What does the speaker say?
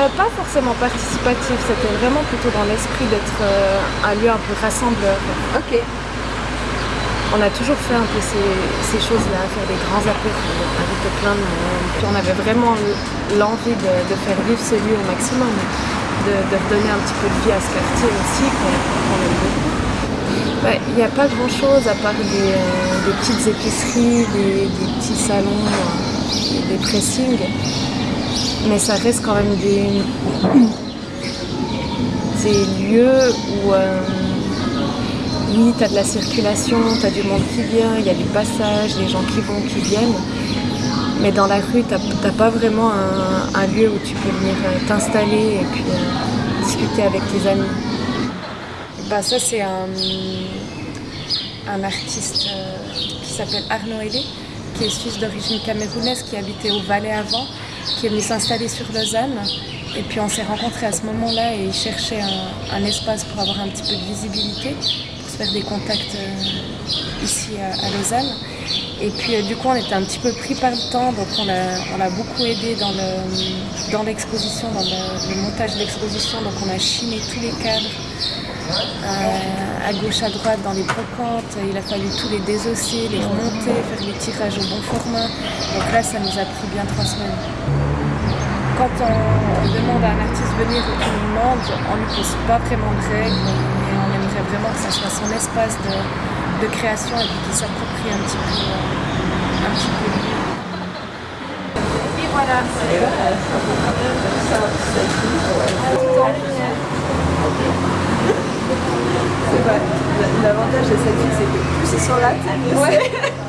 Euh, pas forcément participatif, c'était vraiment plutôt dans l'esprit d'être euh, un lieu un peu rassembleur. Ok. On a toujours fait un peu ces, choses-là, faire des grands apéros, inviter plein de monde. Puis on avait vraiment l'envie de, faire vivre ce lieu au maximum, de, donner un petit peu de vie à ce quartier aussi, qu'on aime beaucoup. Il n'y a pas grand-chose à part des, euh, petites épiceries, des, petits salons, des pressings. Mais ça reste quand même des, lieux où... Euh, oui, tu de la circulation, tu as du monde qui vient, il y a du passage, des gens qui vont, qui viennent. Mais dans la rue, tu n'as pas vraiment un, lieu où tu peux venir euh, t'installer et puis euh, discuter avec tes amis. Bah, ça, c'est un, artiste qui s'appelle Arnaud Hélé, qui est suisse d'origine camerounaise, qui habitait au Valais avant, qui est venu s'installer sur Lausanne. Et puis on s'est rencontrés à ce moment-là et il cherchait un, espace pour avoir un petit peu de visibilité des contacts euh, ici à, Lausanne. Et puis euh, du coup on était un petit peu pris par le temps, donc on l'a beaucoup aidé dans l'exposition, dans, le, montage de l'exposition. Donc on a chiné tous les cadres à gauche, à droite, dans les brocantes. Il a fallu tous les désosser, les remonter, faire les tirages au bon format. Donc là ça nous a pris bien trois semaines quand on, demande à un artiste de venir nous demande, on ne lui pose pas vraiment de règles vraiment que ça soit son espace de, création et qu'il s'approprie un petit peu, euh, un petit peu Et voilà. L'avantage de cette ville, c'est que plus ils sont là, ouais.